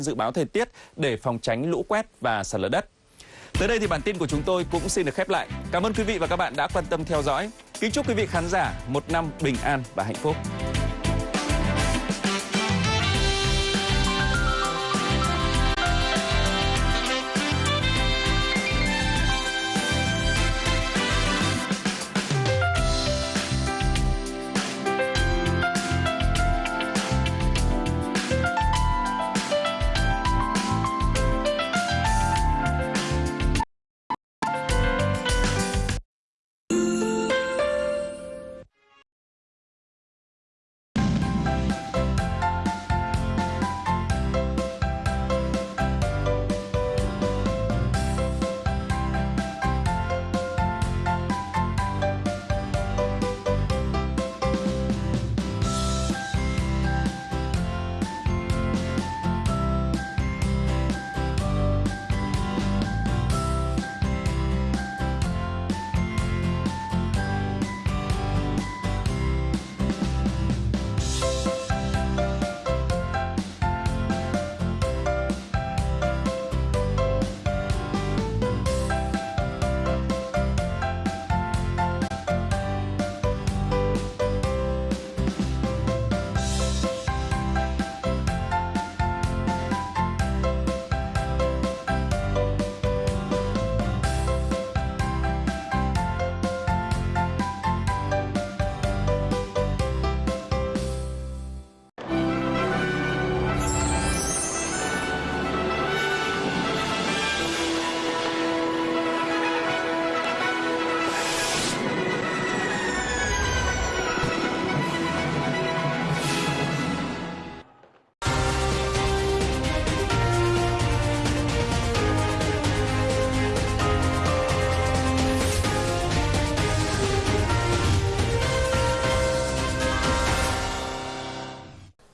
dự báo thời tiết để phòng tránh lũ quét và sạt lở đất. Tới đây thì bản tin của chúng tôi cũng xin được khép lại. Cảm ơn quý vị và các bạn đã quan tâm theo dõi. Kính chúc quý vị khán giả một năm bình an và hạnh phúc.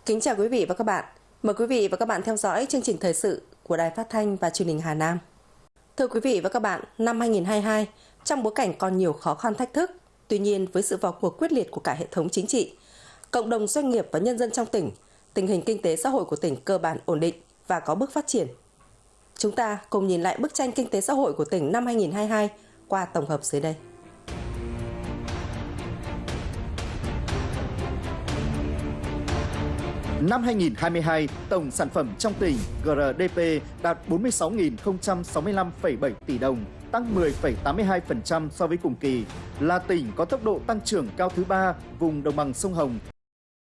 Kính chào quý vị và các bạn. Mời quý vị và các bạn theo dõi chương trình thời sự của Đài Phát thanh và Truyền hình Hà Nam. Thưa quý vị và các bạn, năm 2022, trong bối cảnh còn nhiều khó khăn thách thức, tuy nhiên với sự vào cuộc quyết liệt của cả hệ thống chính trị, cộng đồng doanh nghiệp và nhân dân trong tỉnh, tình hình kinh tế xã hội của tỉnh cơ bản ổn định và có bước phát triển. Chúng ta cùng nhìn lại bức tranh kinh tế xã hội của tỉnh năm 2022 qua tổng hợp dưới đây. Năm 2022, tổng sản phẩm trong tỉnh GRDP đạt 46.065,7 tỷ đồng, tăng 10,82% so với cùng kỳ, là tỉnh có tốc độ tăng trưởng cao thứ ba vùng đồng bằng sông Hồng